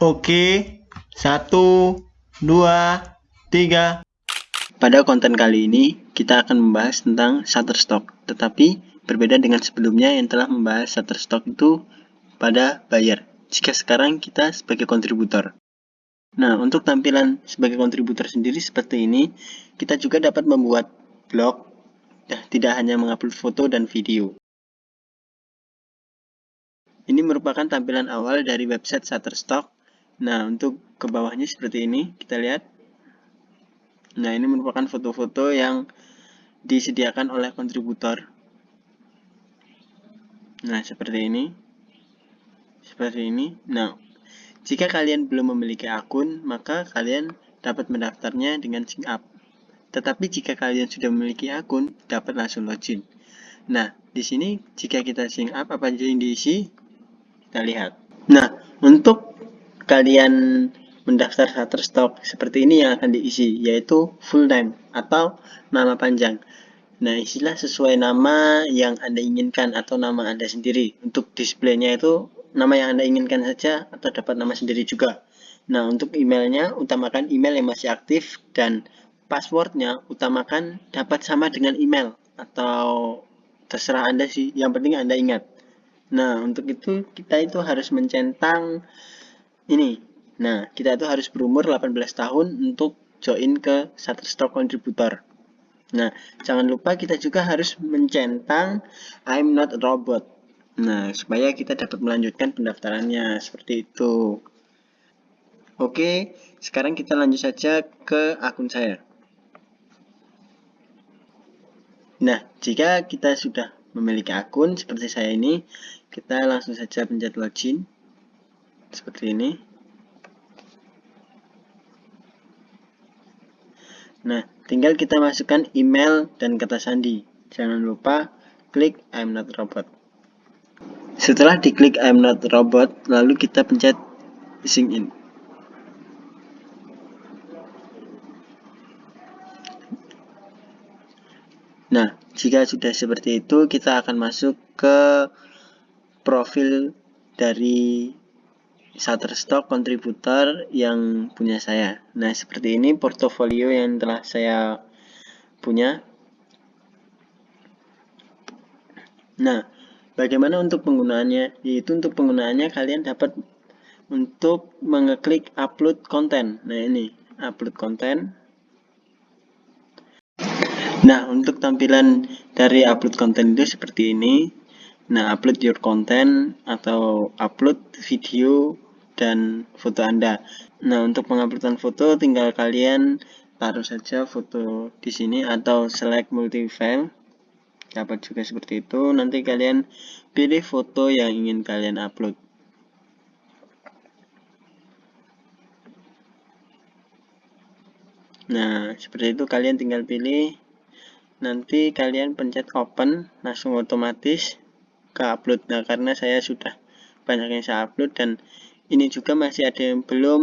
Oke, satu, dua, tiga. Pada konten kali ini, kita akan membahas tentang Shutterstock. Tetapi, berbeda dengan sebelumnya yang telah membahas Shutterstock itu pada buyer. Jika sekarang kita sebagai kontributor. Nah, untuk tampilan sebagai kontributor sendiri seperti ini, kita juga dapat membuat blog, ya, tidak hanya mengupload foto dan video. Ini merupakan tampilan awal dari website Shutterstock Nah, untuk ke bawahnya seperti ini, kita lihat. Nah, ini merupakan foto-foto yang disediakan oleh kontributor. Nah, seperti ini. Seperti ini. Nah, jika kalian belum memiliki akun, maka kalian dapat mendaftarnya dengan sign up. Tetapi jika kalian sudah memiliki akun, dapat langsung login. Nah, di sini jika kita sign up apa yang diisi, kita lihat. Nah, untuk kalian mendaftar Shutterstock seperti ini yang akan diisi yaitu full name atau nama panjang. Nah isilah sesuai nama yang anda inginkan atau nama anda sendiri. Untuk displaynya itu nama yang anda inginkan saja atau dapat nama sendiri juga. Nah untuk emailnya utamakan email yang masih aktif dan passwordnya utamakan dapat sama dengan email atau terserah anda sih yang penting anda ingat. Nah untuk itu kita itu harus mencentang ini. Nah, kita itu harus berumur 18 tahun untuk join ke Shutterstock Contributor. Nah, jangan lupa kita juga harus mencentang I'm not a robot. Nah, supaya kita dapat melanjutkan pendaftarannya seperti itu. Oke, sekarang kita lanjut saja ke akun saya. Nah, jika kita sudah memiliki akun seperti saya ini, kita langsung saja pencet login seperti ini. Nah tinggal kita masukkan email dan kata sandi. Jangan lupa klik I'm not robot. Setelah diklik I'm not robot lalu kita pencet sign in. Nah, jika sudah seperti itu, kita akan masuk ke profil dari Shutterstock kontributor yang punya saya. Nah, seperti ini portofolio yang telah saya punya. Nah, bagaimana untuk penggunaannya? Yaitu untuk penggunaannya kalian dapat untuk mengeklik upload konten. Nah, ini upload konten. Nah, untuk tampilan dari upload konten itu seperti ini. Nah, upload your content atau upload video dan foto Anda. Nah, untuk penguploadan foto tinggal kalian taruh saja foto di sini atau select multi file. Dapat juga seperti itu. Nanti kalian pilih foto yang ingin kalian upload. Nah, seperti itu kalian tinggal pilih. Nanti kalian pencet open, langsung otomatis ke upload nah karena saya sudah banyak yang saya upload dan ini juga masih ada yang belum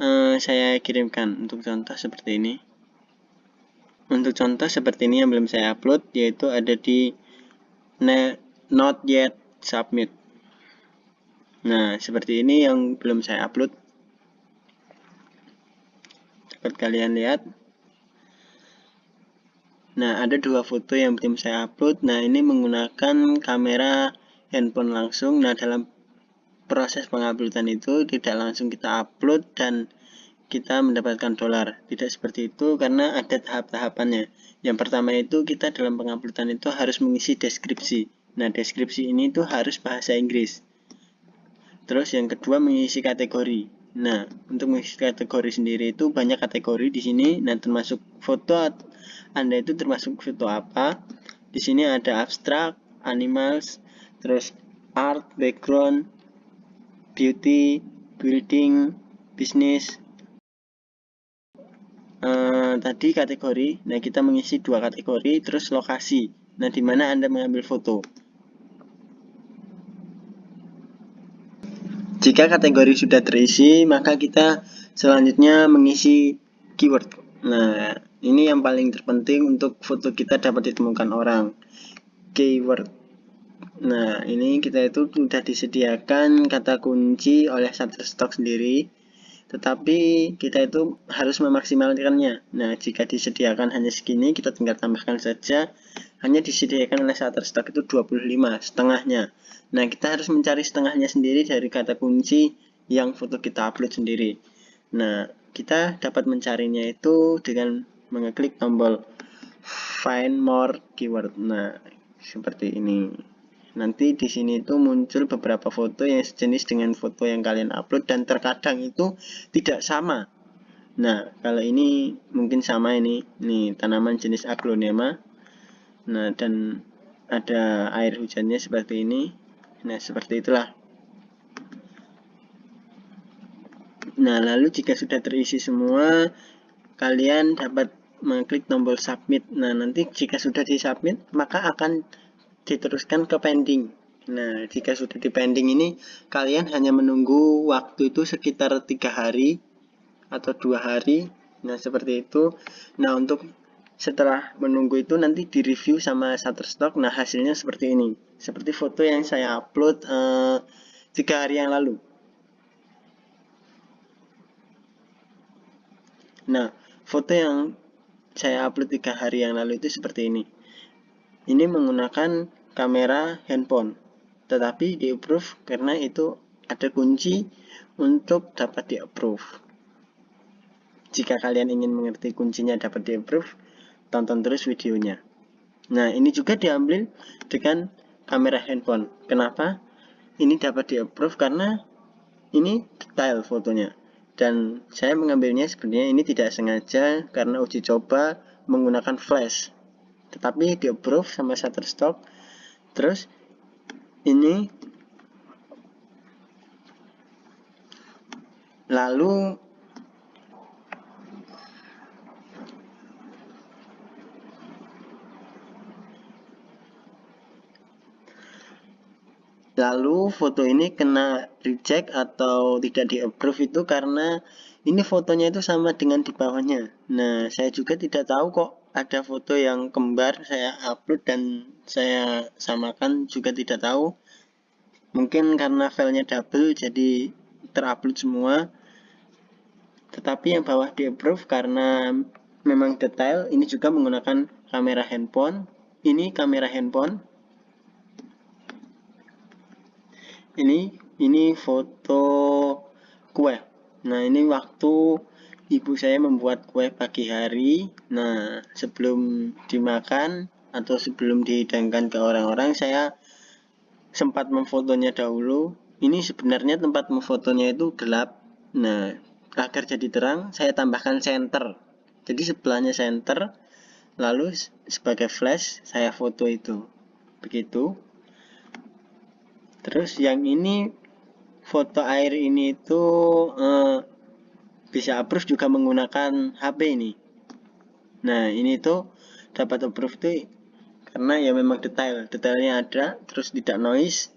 uh, saya kirimkan. Untuk contoh seperti ini. Untuk contoh seperti ini yang belum saya upload yaitu ada di not yet submit. Nah seperti ini yang belum saya upload. Dapat kalian lihat Nah, ada dua foto yang belum saya upload. Nah, ini menggunakan kamera handphone langsung. Nah, dalam proses penguploadan itu tidak langsung kita upload dan kita mendapatkan dolar. Tidak seperti itu karena ada tahap-tahapannya. Yang pertama itu kita dalam penguploadan itu harus mengisi deskripsi. Nah, deskripsi ini itu harus bahasa Inggris. Terus yang kedua mengisi kategori. Nah, untuk mengisi kategori sendiri itu banyak kategori di sini. Nah, termasuk foto Anda itu termasuk foto apa? Di sini ada abstrak, animals, terus art, background, beauty, building, business. Uh, tadi kategori. Nah, kita mengisi dua kategori, terus lokasi. Nah, di mana Anda mengambil foto. Jika kategori sudah terisi, maka kita selanjutnya mengisi keyword. Nah, ini yang paling terpenting untuk foto kita dapat ditemukan orang. Keyword. Nah, ini kita itu sudah disediakan kata kunci oleh Shutterstock sendiri, tetapi kita itu harus memaksimalkannya. Nah, jika disediakan hanya segini, kita tinggal tambahkan saja. Hanya disediakan oleh Shutterstock itu 25, setengahnya. Nah, kita harus mencari setengahnya sendiri dari kata kunci yang foto kita upload sendiri. Nah, kita dapat mencarinya itu dengan mengeklik tombol Find More Keyword. Nah, seperti ini nanti di sini itu muncul beberapa foto yang sejenis dengan foto yang kalian upload dan terkadang itu tidak sama nah kalau ini mungkin sama ini nih tanaman jenis aglonema nah dan ada air hujannya seperti ini nah seperti itulah nah lalu jika sudah terisi semua kalian dapat mengklik tombol submit nah nanti jika sudah di submit maka akan diteruskan ke pending. Nah, jika sudah di pending ini, kalian hanya menunggu waktu itu sekitar tiga hari atau dua hari. Nah, seperti itu. Nah, untuk setelah menunggu itu nanti di review sama Shutterstock. Nah, hasilnya seperti ini. Seperti foto yang saya upload eh, tiga hari yang lalu. Nah, foto yang saya upload tiga hari yang lalu itu seperti ini. Ini menggunakan kamera handphone, tetapi di approve karena itu ada kunci untuk dapat di approve. Jika kalian ingin mengerti kuncinya dapat di approve, tonton terus videonya. Nah, ini juga diambil dengan kamera handphone. Kenapa? Ini dapat di approve karena ini detail fotonya. Dan saya mengambilnya sebenarnya ini tidak sengaja karena uji coba menggunakan flash tetapi di approve sama Shutterstock terus ini lalu lalu foto ini kena reject atau tidak di approve itu karena ini fotonya itu sama dengan di bawahnya. Nah saya juga tidak tahu kok ada foto yang kembar saya upload dan saya samakan juga tidak tahu. Mungkin karena filenya double jadi terupload semua. Tetapi yang bawah di approve karena memang detail ini juga menggunakan kamera handphone. Ini kamera handphone ini ini foto kue nah ini waktu ibu saya membuat kue pagi hari. Nah, sebelum dimakan atau sebelum dihidangkan ke orang-orang, saya sempat memfotonya dahulu. Ini sebenarnya tempat memfotonya itu gelap. Nah, agar jadi terang, saya tambahkan center. Jadi sebelahnya center, lalu sebagai flash saya foto itu. Begitu. Terus yang ini foto air ini itu eh, bisa approve juga menggunakan HP ini. Nah ini tuh dapat approve tuh karena ya memang detail. Detailnya ada terus tidak noise.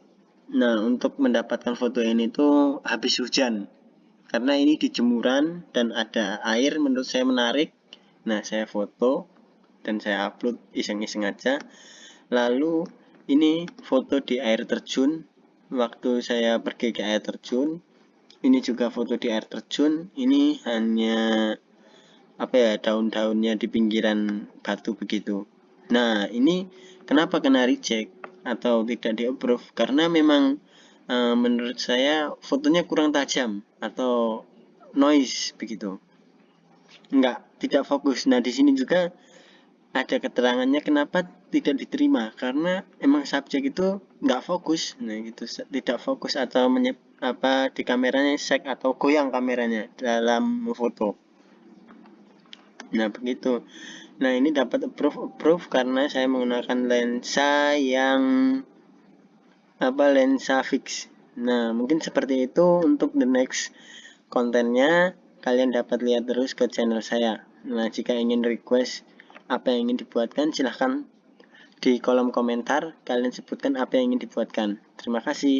Nah untuk mendapatkan foto ini tuh habis hujan. Karena ini di jemuran dan ada air menurut saya menarik. Nah saya foto dan saya upload iseng-iseng aja. Lalu ini foto di air terjun waktu saya pergi ke air terjun ini juga foto di air terjun ini hanya apa ya daun-daunnya di pinggiran batu begitu. Nah ini kenapa kena reject atau tidak di approve karena memang e, menurut saya fotonya kurang tajam atau noise begitu. Enggak tidak fokus. Nah di sini juga ada keterangannya kenapa tidak diterima? Karena emang subjek itu nggak fokus. Nah gitu. Tidak fokus atau menyeb, apa di kameranya shake atau goyang kameranya dalam foto. Nah begitu. Nah ini dapat approve approve karena saya menggunakan lensa yang apa lensa fix. Nah mungkin seperti itu untuk the next kontennya. Kalian dapat lihat terus ke channel saya. Nah jika ingin request apa yang ingin dibuatkan silahkan di kolom komentar. Kalian sebutkan apa yang ingin dibuatkan. Terima kasih